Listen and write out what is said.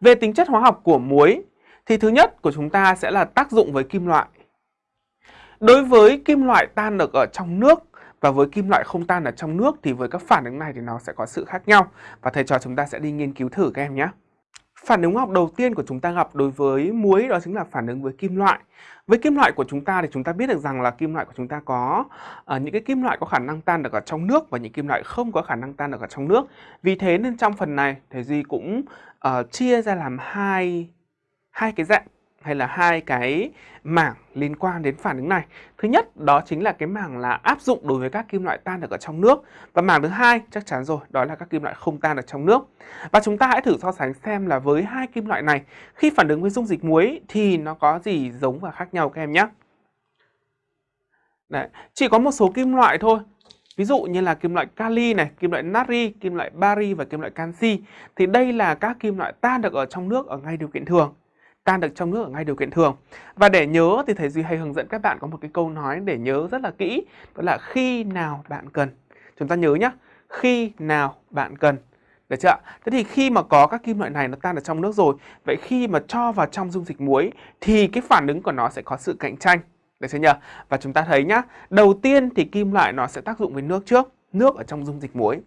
Về tính chất hóa học của muối, thì thứ nhất của chúng ta sẽ là tác dụng với kim loại. Đối với kim loại tan được ở trong nước và với kim loại không tan ở trong nước thì với các phản ứng này thì nó sẽ có sự khác nhau và thầy trò chúng ta sẽ đi nghiên cứu thử các em nhé. Phản ứng học đầu tiên của chúng ta gặp đối với muối đó chính là phản ứng với kim loại. Với kim loại của chúng ta thì chúng ta biết được rằng là kim loại của chúng ta có uh, những cái kim loại có khả năng tan được ở trong nước và những kim loại không có khả năng tan được ở trong nước. Vì thế nên trong phần này thầy Duy cũng uh, chia ra làm hai hai cái dạng hay là hai cái mảng liên quan đến phản ứng này. Thứ nhất đó chính là cái mảng là áp dụng đối với các kim loại tan được ở trong nước và mảng thứ hai chắc chắn rồi, đó là các kim loại không tan được trong nước. Và chúng ta hãy thử so sánh xem là với hai kim loại này khi phản ứng với dung dịch muối thì nó có gì giống và khác nhau các em nhé. Đấy, chỉ có một số kim loại thôi Ví dụ như là kim loại kali này, kim loại natri, kim loại bari và kim loại canxi thì đây là các kim loại tan được ở trong nước ở ngay điều kiện thường tan được trong nước ở ngay điều kiện thường. Và để nhớ thì thầy Duy hay hướng dẫn các bạn có một cái câu nói để nhớ rất là kỹ, đó là khi nào bạn cần. Chúng ta nhớ nhá khi nào bạn cần. Được chưa Thế thì khi mà có các kim loại này nó tan ở trong nước rồi, vậy khi mà cho vào trong dung dịch muối thì cái phản ứng của nó sẽ có sự cạnh tranh. Được chưa nhỉ? Và chúng ta thấy nhá, đầu tiên thì kim loại nó sẽ tác dụng với nước trước, nước ở trong dung dịch muối.